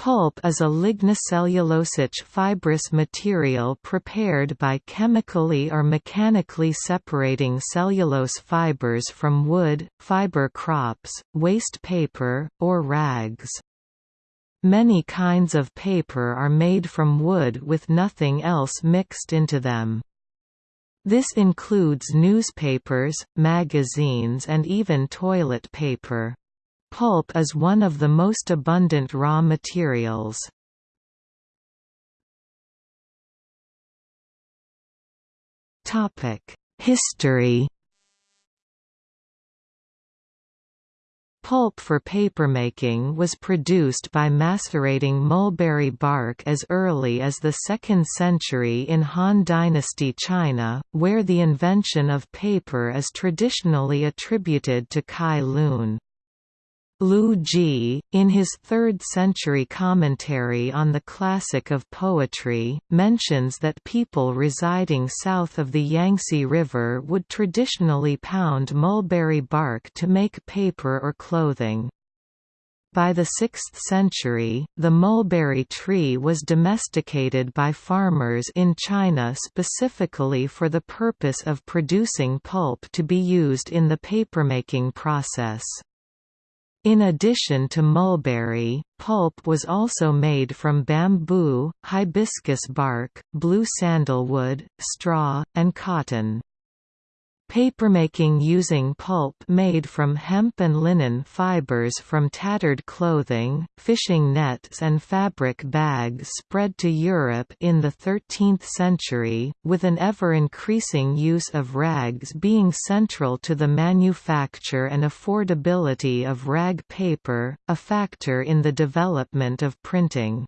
Pulp is a lignocellulosic fibrous material prepared by chemically or mechanically separating cellulose fibers from wood, fiber crops, waste paper, or rags. Many kinds of paper are made from wood with nothing else mixed into them. This includes newspapers, magazines and even toilet paper. Pulp is one of the most abundant raw materials. History Pulp for papermaking was produced by macerating mulberry bark as early as the 2nd century in Han Dynasty China, where the invention of paper is traditionally attributed to Cai Lun. Lu Ji, in his 3rd-century commentary on the classic of poetry, mentions that people residing south of the Yangtze River would traditionally pound mulberry bark to make paper or clothing. By the 6th century, the mulberry tree was domesticated by farmers in China specifically for the purpose of producing pulp to be used in the papermaking process. In addition to mulberry, pulp was also made from bamboo, hibiscus bark, blue sandalwood, straw, and cotton. Papermaking using pulp made from hemp and linen fibers from tattered clothing, fishing nets and fabric bags spread to Europe in the 13th century, with an ever-increasing use of rags being central to the manufacture and affordability of rag paper, a factor in the development of printing.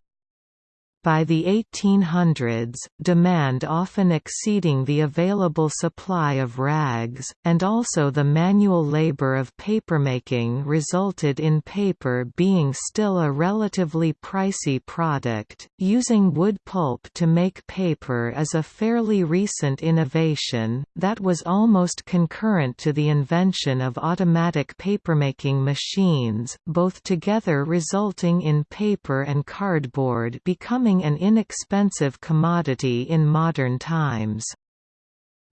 By the 1800s, demand often exceeding the available supply of rags, and also the manual labor of papermaking resulted in paper being still a relatively pricey product. Using wood pulp to make paper is a fairly recent innovation, that was almost concurrent to the invention of automatic papermaking machines, both together resulting in paper and cardboard becoming becoming an inexpensive commodity in modern times.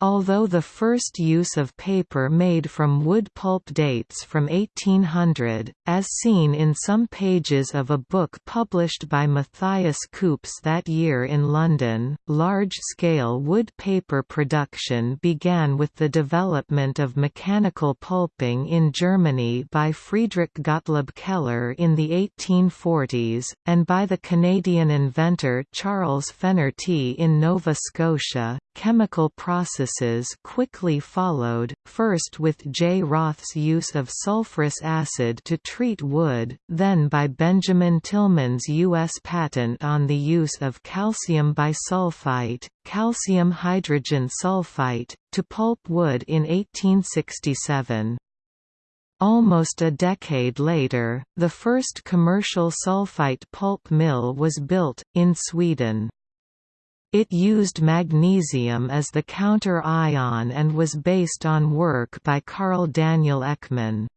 Although the first use of paper made from wood pulp dates from 1800, as seen in some pages of a book published by Matthias Koops that year in London, large-scale wood paper production began with the development of mechanical pulping in Germany by Friedrich Gottlob Keller in the 1840s, and by the Canadian inventor Charles Fenerty in Nova Scotia. Chemical processes quickly followed, first with J. Roth's use of sulfurous acid to treat wood, then by Benjamin Tilghman's U.S. patent on the use of calcium bisulfite, calcium hydrogen sulfite, to pulp wood in 1867. Almost a decade later, the first commercial sulfite pulp mill was built, in Sweden. It used magnesium as the counter-ion and was based on work by Carl Daniel Ekman.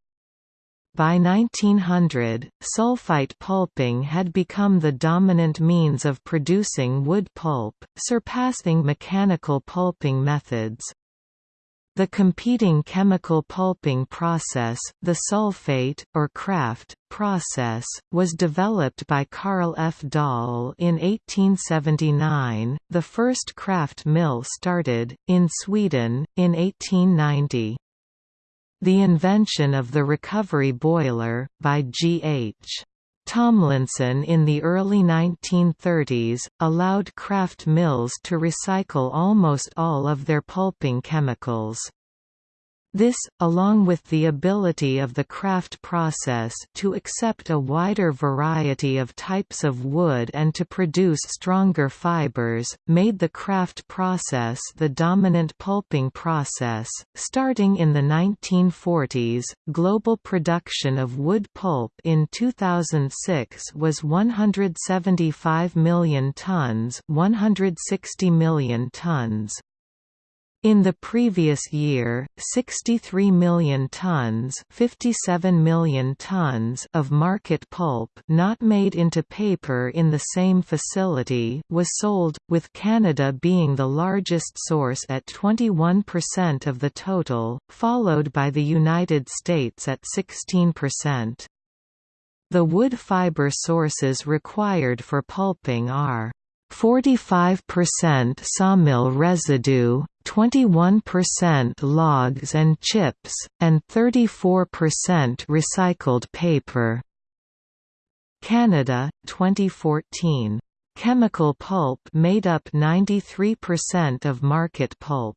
By 1900, sulfite pulping had become the dominant means of producing wood pulp, surpassing mechanical pulping methods. The competing chemical pulping process, the sulfate, or Kraft, process, was developed by Carl F. Dahl in 1879. The first Kraft mill started, in Sweden, in 1890. The invention of the recovery boiler, by G.H. Tomlinson in the early 1930s, allowed Kraft mills to recycle almost all of their pulping chemicals. This, along with the ability of the Kraft process to accept a wider variety of types of wood and to produce stronger fibers, made the Kraft process the dominant pulping process. Starting in the 1940s, global production of wood pulp in 2006 was 175 million tons, 160 million tons. In the previous year, 63 million tons, 57 million tons of market pulp not made into paper in the same facility was sold, with Canada being the largest source at 21% of the total, followed by the United States at 16%. The wood fiber sources required for pulping are 45% sawmill residue, 21% logs and chips, and 34% recycled paper. Canada, 2014. Chemical pulp made up 93% of market pulp.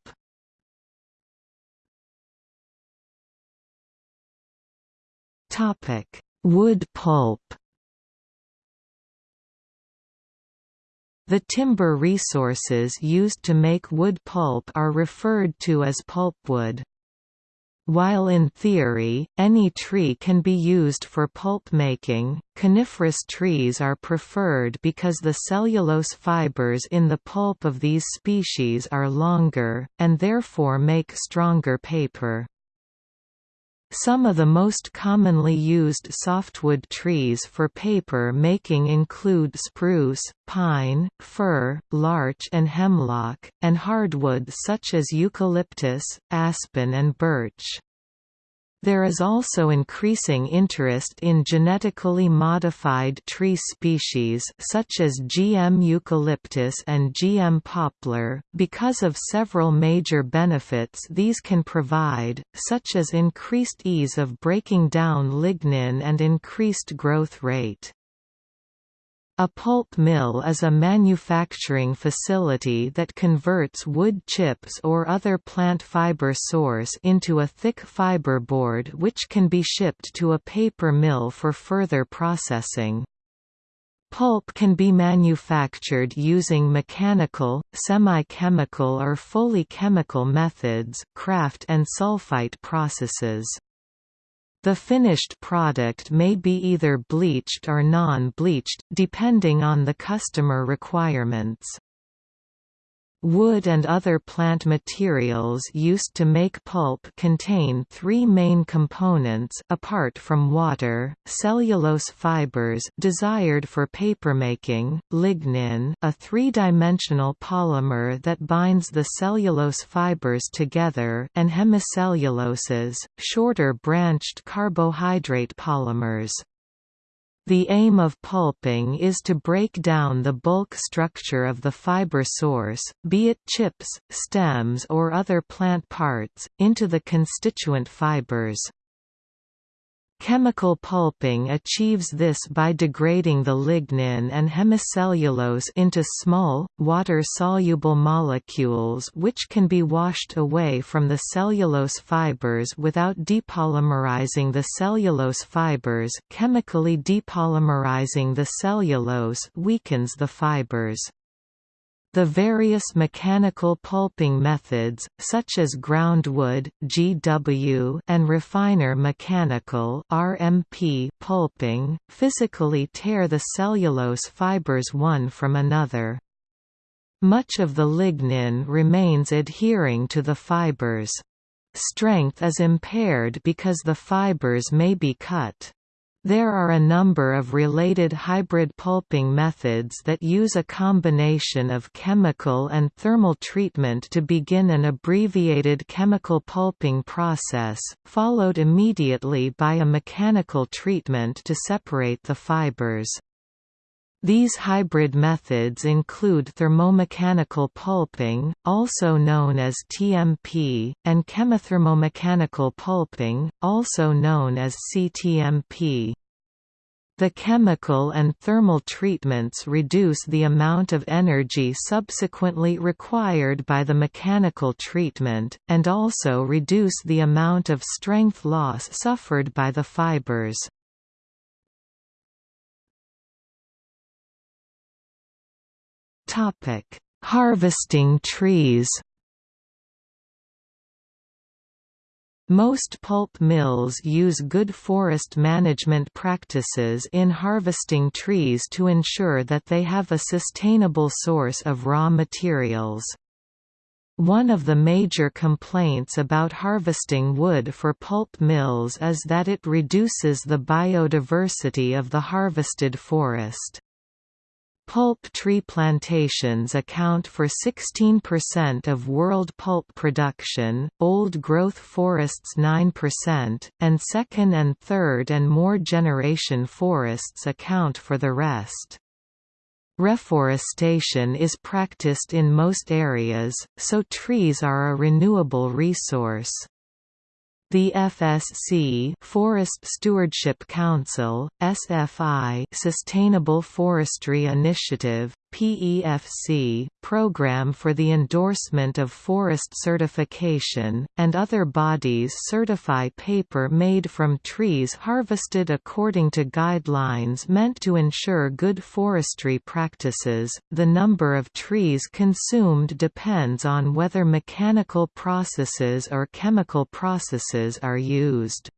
Wood pulp. The timber resources used to make wood pulp are referred to as pulpwood. While in theory, any tree can be used for pulp making, coniferous trees are preferred because the cellulose fibers in the pulp of these species are longer, and therefore make stronger paper. Some of the most commonly used softwood trees for paper making include spruce, pine, fir, larch and hemlock, and hardwoods such as eucalyptus, aspen and birch. There is also increasing interest in genetically modified tree species such as GM eucalyptus and GM poplar, because of several major benefits these can provide, such as increased ease of breaking down lignin and increased growth rate. A pulp mill is a manufacturing facility that converts wood chips or other plant fiber source into a thick fiberboard which can be shipped to a paper mill for further processing. Pulp can be manufactured using mechanical, semi-chemical or fully chemical methods kraft and sulfite processes. The finished product may be either bleached or non-bleached, depending on the customer requirements. Wood and other plant materials used to make pulp contain three main components apart from water, cellulose fibers desired for papermaking, lignin a three-dimensional polymer that binds the cellulose fibers together and hemicelluloses, shorter branched carbohydrate polymers. The aim of pulping is to break down the bulk structure of the fiber source, be it chips, stems or other plant parts, into the constituent fibers. Chemical pulping achieves this by degrading the lignin and hemicellulose into small, water-soluble molecules which can be washed away from the cellulose fibers without depolymerizing the cellulose fibers chemically depolymerizing the cellulose weakens the fibers. The various mechanical pulping methods, such as groundwood (GW) and refiner mechanical (RMP) pulping, physically tear the cellulose fibers one from another. Much of the lignin remains adhering to the fibers. Strength is impaired because the fibers may be cut. There are a number of related hybrid pulping methods that use a combination of chemical and thermal treatment to begin an abbreviated chemical pulping process, followed immediately by a mechanical treatment to separate the fibers. These hybrid methods include thermomechanical pulping, also known as TMP, and chemothermomechanical pulping, also known as CTMP. The chemical and thermal treatments reduce the amount of energy subsequently required by the mechanical treatment, and also reduce the amount of strength loss suffered by the fibers. Topic: Harvesting trees. Most pulp mills use good forest management practices in harvesting trees to ensure that they have a sustainable source of raw materials. One of the major complaints about harvesting wood for pulp mills is that it reduces the biodiversity of the harvested forest. Pulp tree plantations account for 16% of world pulp production, old-growth forests 9%, and second and third and more generation forests account for the rest. Reforestation is practiced in most areas, so trees are a renewable resource. The FSC Forest Stewardship Council, SFI Sustainable Forestry Initiative, PEFC, Program for the Endorsement of Forest Certification, and other bodies certify paper made from trees harvested according to guidelines meant to ensure good forestry practices. The number of trees consumed depends on whether mechanical processes or chemical processes are used.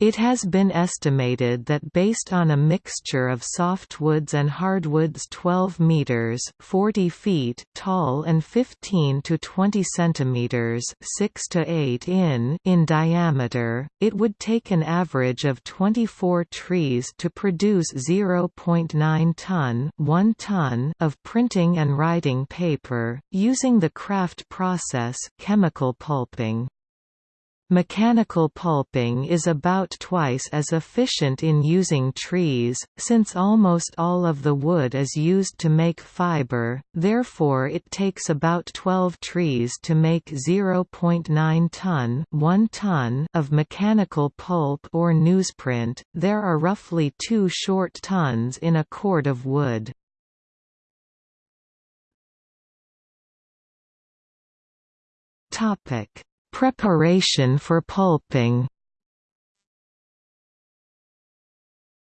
It has been estimated that based on a mixture of softwoods and hardwoods 12 meters (40 feet) tall and 15 to 20 centimeters (6 to 8 in) in diameter, it would take an average of 24 trees to produce 0.9 ton, 1 ton of printing and writing paper using the Kraft process, chemical pulping. Mechanical pulping is about twice as efficient in using trees, since almost all of the wood is used to make fiber, therefore it takes about 12 trees to make 0.9 ton, 1 ton of mechanical pulp or newsprint. There are roughly 2 short tons in a cord of wood. Topic Preparation for pulping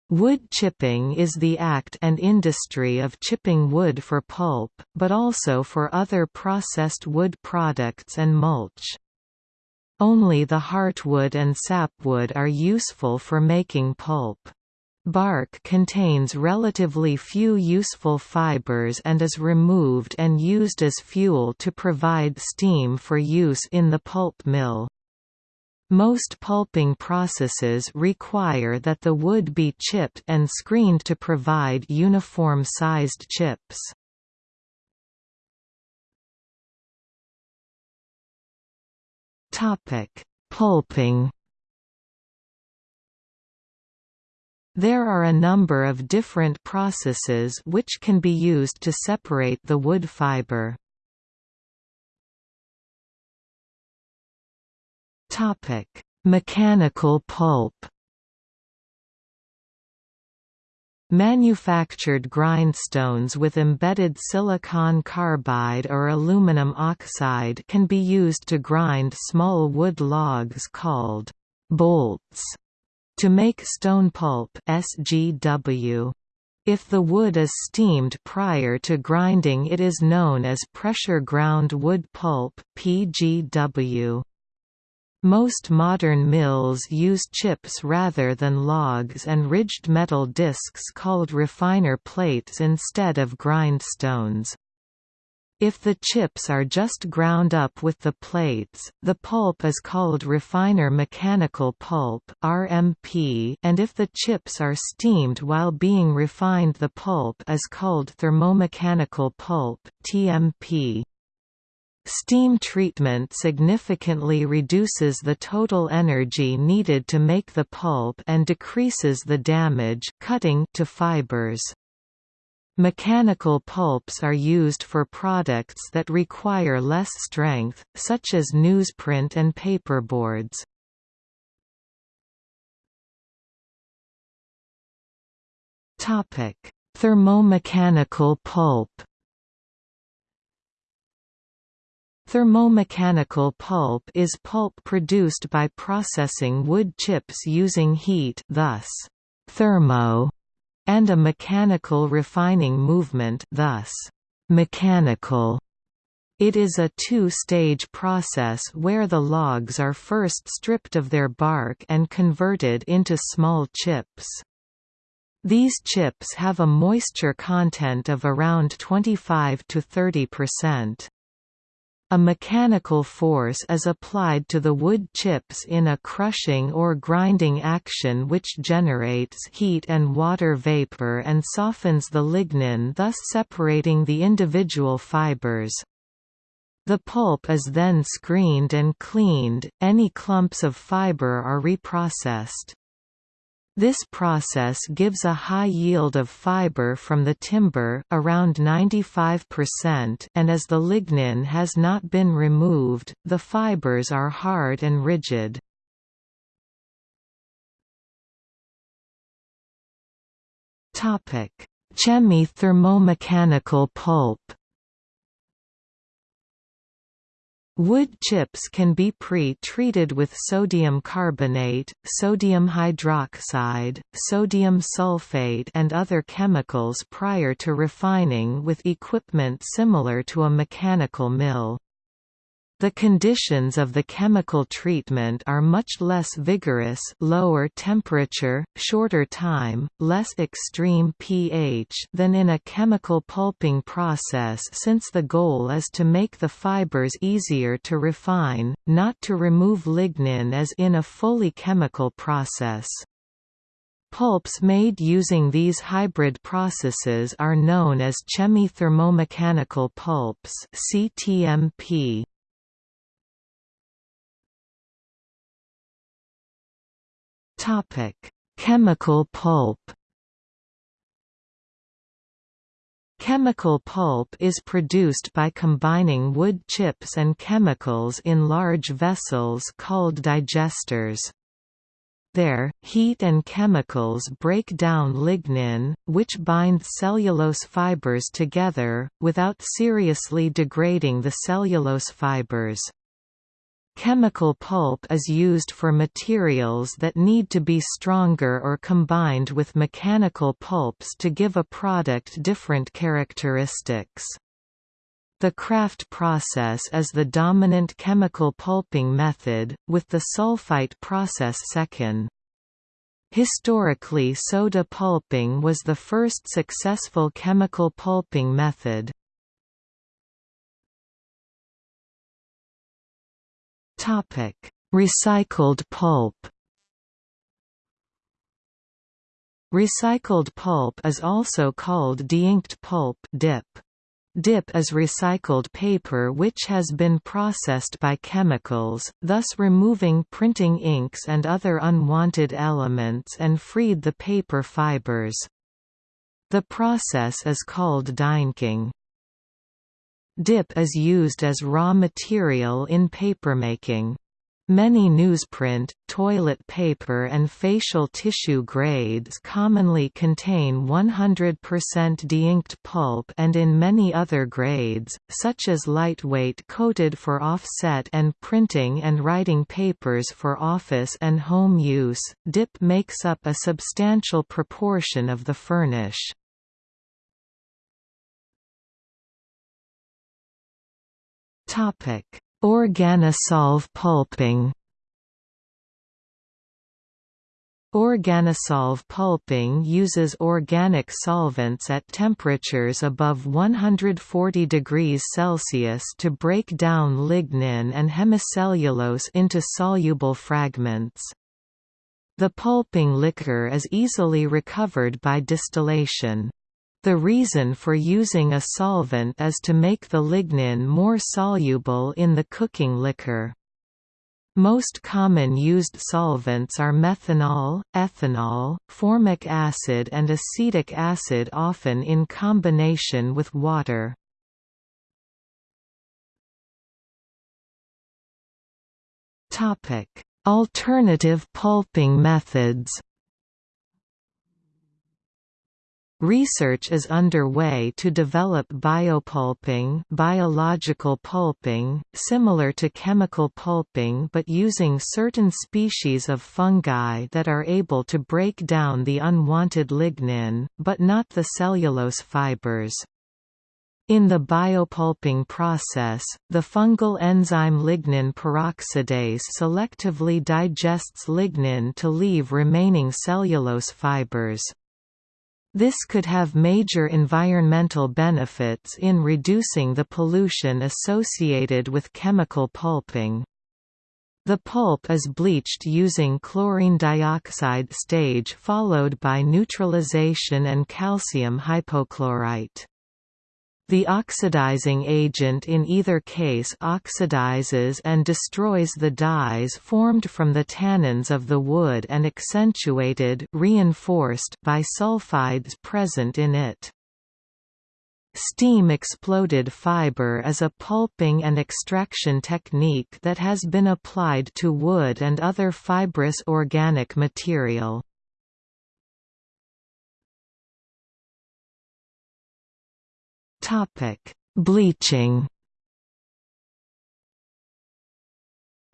Wood chipping is the act and industry of chipping wood for pulp, but also for other processed wood products and mulch. Only the heartwood and sapwood are useful for making pulp. Bark contains relatively few useful fibers and is removed and used as fuel to provide steam for use in the pulp mill. Most pulping processes require that the wood be chipped and screened to provide uniform-sized chips. Pulping There are a number of different processes which can be used to separate the wood fiber. Topic: Mechanical pulp. Manufactured grindstones with embedded silicon carbide or aluminum oxide can be used to grind small wood logs called bolts to make stone pulp SGW. If the wood is steamed prior to grinding it is known as pressure ground wood pulp PGW. Most modern mills use chips rather than logs and ridged metal discs called refiner plates instead of grindstones. If the chips are just ground up with the plates, the pulp is called refiner mechanical pulp (RMP), and if the chips are steamed while being refined, the pulp is called thermomechanical pulp (TMP). Steam treatment significantly reduces the total energy needed to make the pulp and decreases the damage cutting to fibers. Mechanical pulps are used for products that require less strength, such as newsprint and paperboards. Topic Thermomechanical pulp Thermomechanical pulp is pulp produced by processing wood chips using heat thus, thermo and a mechanical refining movement thus, mechanical. It is a two-stage process where the logs are first stripped of their bark and converted into small chips. These chips have a moisture content of around 25 to 30 percent. A mechanical force is applied to the wood chips in a crushing or grinding action which generates heat and water vapor and softens the lignin thus separating the individual fibers. The pulp is then screened and cleaned, any clumps of fiber are reprocessed. This process gives a high yield of fiber from the timber around 95% and as the lignin has not been removed, the fibers are hard and rigid. Chemi-thermomechanical pulp Wood chips can be pre-treated with sodium carbonate, sodium hydroxide, sodium sulfate and other chemicals prior to refining with equipment similar to a mechanical mill. The conditions of the chemical treatment are much less vigorous lower temperature, shorter time, less extreme pH than in a chemical pulping process since the goal is to make the fibers easier to refine, not to remove lignin as in a fully chemical process. Pulps made using these hybrid processes are known as chemi-thermomechanical pulps CTMP. Topic: Chemical pulp. Chemical pulp is produced by combining wood chips and chemicals in large vessels called digesters. There, heat and chemicals break down lignin, which binds cellulose fibers together, without seriously degrading the cellulose fibers. Chemical pulp is used for materials that need to be stronger or combined with mechanical pulps to give a product different characteristics. The Kraft process is the dominant chemical pulping method, with the sulfite process second. Historically soda pulping was the first successful chemical pulping method. Topic: Recycled pulp. Recycled pulp is also called deinked pulp (DIP). DIP is recycled paper which has been processed by chemicals, thus removing printing inks and other unwanted elements and freed the paper fibers. The process is called deinking. Dip is used as raw material in papermaking. Many newsprint, toilet paper and facial tissue grades commonly contain 100% deinked pulp and in many other grades, such as lightweight coated for offset and printing and writing papers for office and home use, dip makes up a substantial proportion of the furnish. Topic: Organosolv pulping. Organosolv pulping uses organic solvents at temperatures above 140 degrees Celsius to break down lignin and hemicellulose into soluble fragments. The pulping liquor is easily recovered by distillation. The reason for using a solvent is to make the lignin more soluble in the cooking liquor. Most common used solvents are methanol, ethanol, formic acid and acetic acid often in combination with water. Alternative pulping methods Research is underway to develop biopulping biological pulping, similar to chemical pulping but using certain species of fungi that are able to break down the unwanted lignin, but not the cellulose fibers. In the biopulping process, the fungal enzyme lignin peroxidase selectively digests lignin to leave remaining cellulose fibers. This could have major environmental benefits in reducing the pollution associated with chemical pulping. The pulp is bleached using chlorine dioxide stage followed by neutralization and calcium hypochlorite. The oxidizing agent in either case oxidizes and destroys the dyes formed from the tannins of the wood and accentuated reinforced by sulfides present in it. Steam exploded fiber is a pulping and extraction technique that has been applied to wood and other fibrous organic material. Bleaching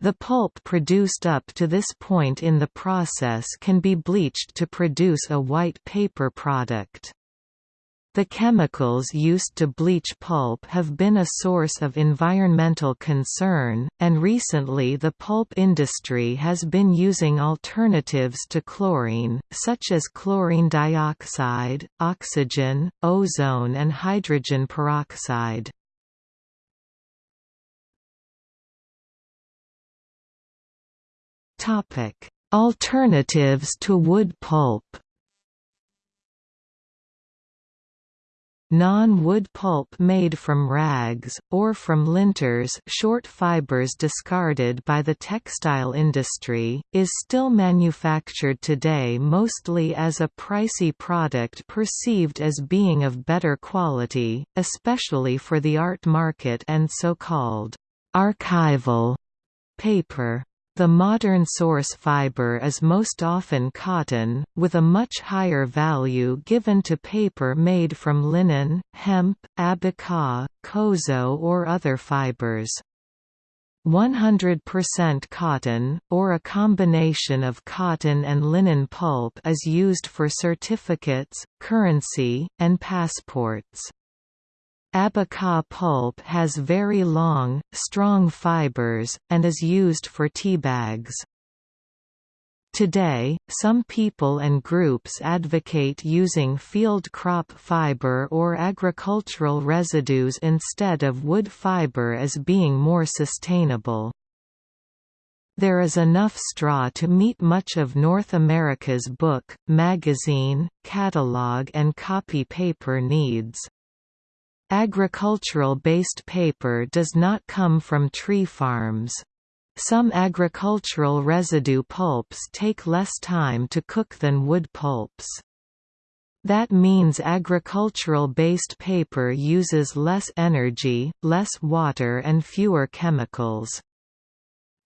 The pulp produced up to this point in the process can be bleached to produce a white paper product. The chemicals used to bleach pulp have been a source of environmental concern, and recently the pulp industry has been using alternatives to chlorine, such as chlorine dioxide, oxygen, ozone and hydrogen peroxide. Alternatives to wood pulp Non-wood pulp made from rags, or from linters short fibers discarded by the textile industry, is still manufactured today mostly as a pricey product perceived as being of better quality, especially for the art market and so-called archival paper. The modern source fiber is most often cotton, with a much higher value given to paper made from linen, hemp, abaca, kozo or other fibers. 100% cotton, or a combination of cotton and linen pulp is used for certificates, currency, and passports. Abaca pulp has very long, strong fibers, and is used for tea bags. Today, some people and groups advocate using field crop fiber or agricultural residues instead of wood fiber as being more sustainable. There is enough straw to meet much of North America's book, magazine, catalog and copy paper needs. Agricultural-based paper does not come from tree farms. Some agricultural residue pulps take less time to cook than wood pulps. That means agricultural-based paper uses less energy, less water and fewer chemicals.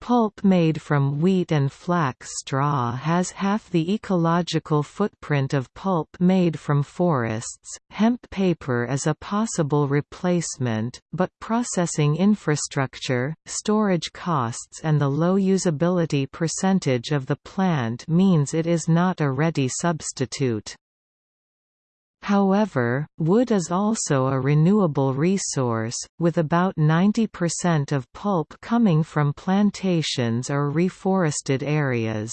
Pulp made from wheat and flax straw has half the ecological footprint of pulp made from forests. Hemp paper is a possible replacement, but processing infrastructure, storage costs, and the low usability percentage of the plant means it is not a ready substitute. However, wood is also a renewable resource, with about 90% of pulp coming from plantations or reforested areas.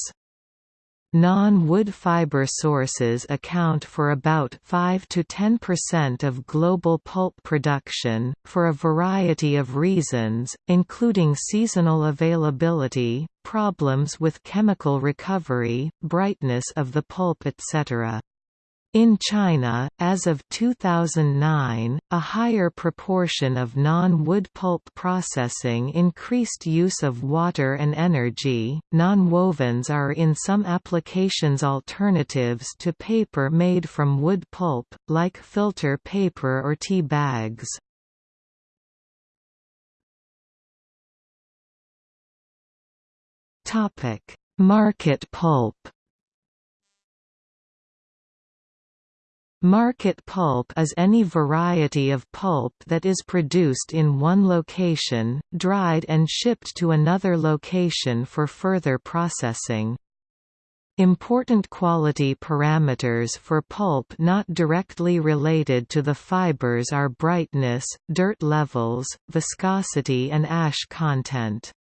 Non-wood fiber sources account for about 5 to 10% of global pulp production, for a variety of reasons, including seasonal availability, problems with chemical recovery, brightness of the pulp etc. In China, as of 2009, a higher proportion of non-wood pulp processing increased use of water and energy. Non-wovens are in some applications alternatives to paper made from wood pulp, like filter paper or tea bags. Topic: Market pulp. Market pulp is any variety of pulp that is produced in one location, dried and shipped to another location for further processing. Important quality parameters for pulp not directly related to the fibers are brightness, dirt levels, viscosity and ash content.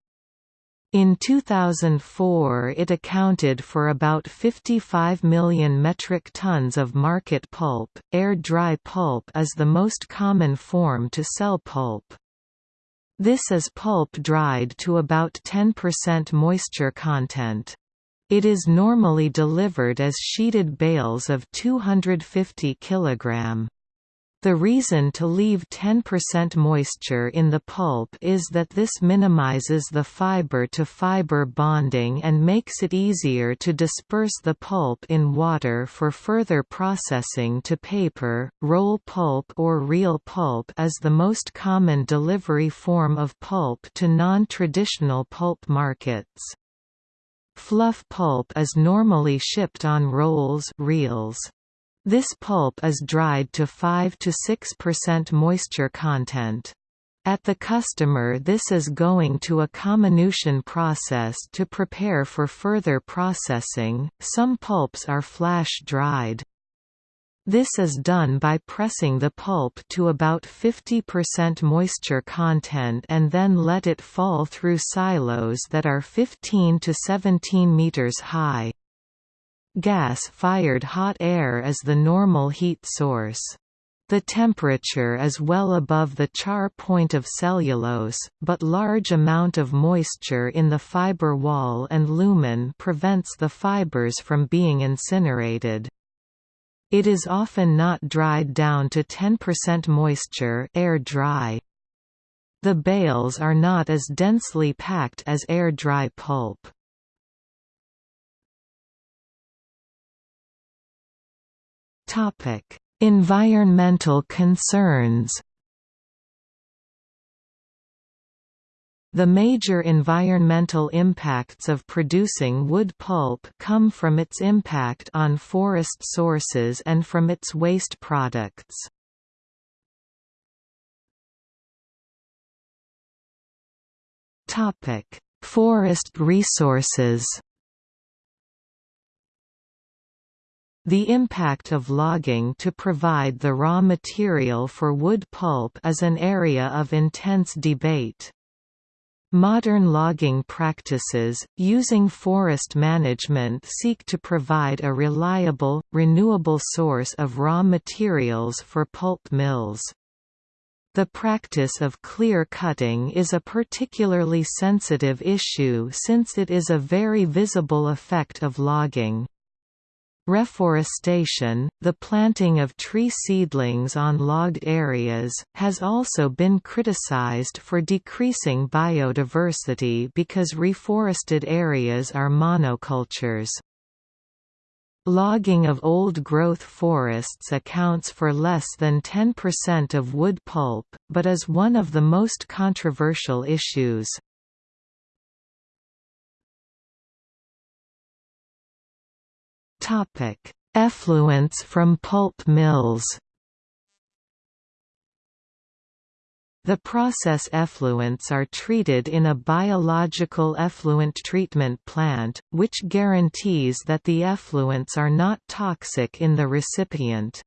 In 2004 it accounted for about 55 million metric tons of market pulp. Air-dry pulp is the most common form to sell pulp. This is pulp dried to about 10% moisture content. It is normally delivered as sheeted bales of 250 kg. The reason to leave 10% moisture in the pulp is that this minimizes the fiber-to-fiber -fiber bonding and makes it easier to disperse the pulp in water for further processing to paper. Roll pulp or reel pulp is the most common delivery form of pulp to non-traditional pulp markets. Fluff pulp is normally shipped on rolls reels. This pulp is dried to 5 to 6% moisture content. At the customer this is going to a comminution process to prepare for further processing, some pulps are flash dried. This is done by pressing the pulp to about 50% moisture content and then let it fall through silos that are 15 to 17 meters high. Gas-fired hot air is the normal heat source. The temperature is well above the char point of cellulose, but large amount of moisture in the fiber wall and lumen prevents the fibers from being incinerated. It is often not dried down to 10% moisture air dry. The bales are not as densely packed as air dry pulp. Topic: Environmental concerns. The major environmental impacts of producing wood pulp come from its impact on forest sources and from its waste products. Forest resources The impact of logging to provide the raw material for wood pulp is an area of intense debate. Modern logging practices, using forest management seek to provide a reliable, renewable source of raw materials for pulp mills. The practice of clear cutting is a particularly sensitive issue since it is a very visible effect of logging. Reforestation, the planting of tree seedlings on logged areas, has also been criticized for decreasing biodiversity because reforested areas are monocultures. Logging of old-growth forests accounts for less than 10% of wood pulp, but is one of the most controversial issues. Topic: Effluents from pulp mills. The process effluents are treated in a biological effluent treatment plant, which guarantees that the effluents are not toxic in the recipient.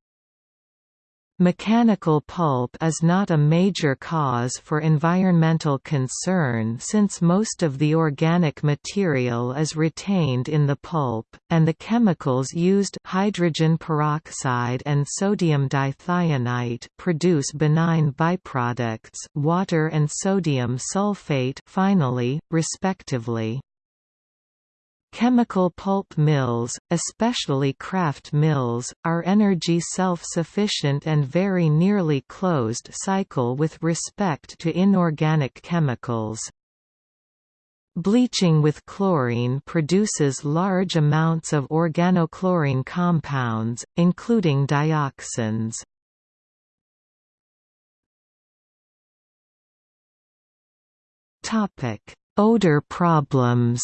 Mechanical pulp is not a major cause for environmental concern since most of the organic material is retained in the pulp, and the chemicals used hydrogen peroxide and sodium dithionite produce benign byproducts water and sodium sulfate finally, respectively. Chemical pulp mills, especially kraft mills, are energy self-sufficient and very nearly closed cycle with respect to inorganic chemicals. Bleaching with chlorine produces large amounts of organochlorine compounds, including dioxins. Odor problems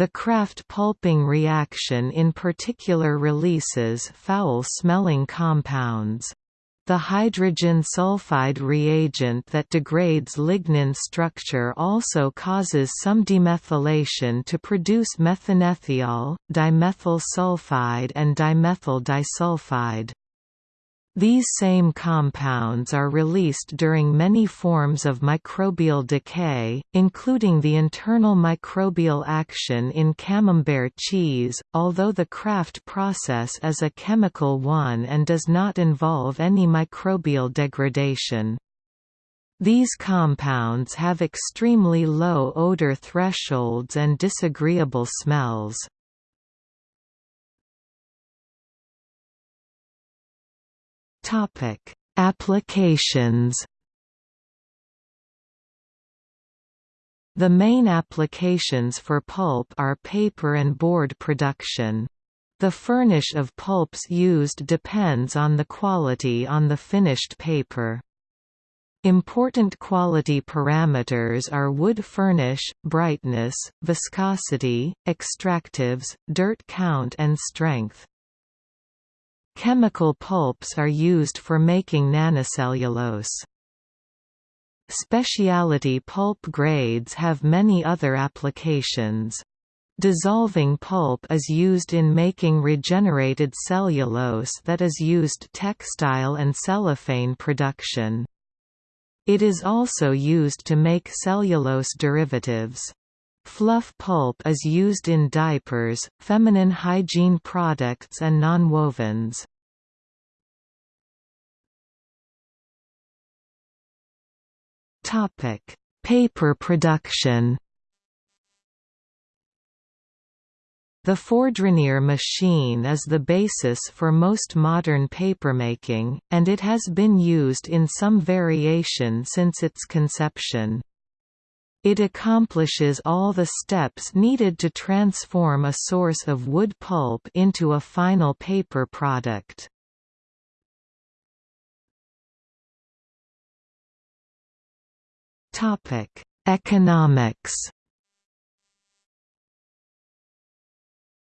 The kraft pulping reaction in particular releases foul-smelling compounds. The hydrogen sulfide reagent that degrades lignin structure also causes some demethylation to produce methanethiol, dimethyl sulfide and dimethyl disulfide. These same compounds are released during many forms of microbial decay, including the internal microbial action in camembert cheese, although the Kraft process is a chemical one and does not involve any microbial degradation. These compounds have extremely low odor thresholds and disagreeable smells. Topic: Applications. The main applications for pulp are paper and board production. The furnish of pulps used depends on the quality on the finished paper. Important quality parameters are wood furnish, brightness, viscosity, extractives, dirt count and strength. Chemical pulps are used for making nanocellulose. Specialty pulp grades have many other applications. Dissolving pulp is used in making regenerated cellulose that is used textile and cellophane production. It is also used to make cellulose derivatives. Fluff pulp is used in diapers, feminine hygiene products and nonwovens. Topic: Paper production. The Fourdrinier machine is the basis for most modern papermaking, and it has been used in some variation since its conception. It accomplishes all the steps needed to transform a source of wood pulp into a final paper product. Topic: Economics.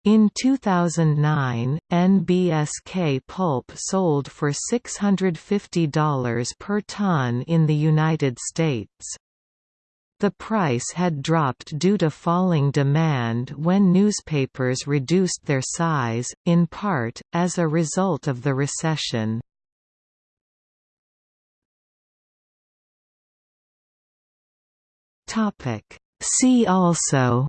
In 2009, NBSK pulp sold for $650 per ton in the United States. The price had dropped due to falling demand when newspapers reduced their size, in part, as a result of the recession. See also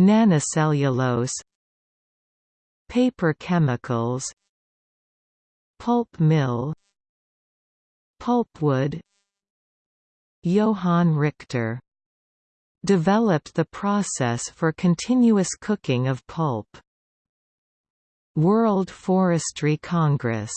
Nanocellulose Paper chemicals Pulp mill Pulpwood Johan Richter developed the process for continuous cooking of pulp. World Forestry Congress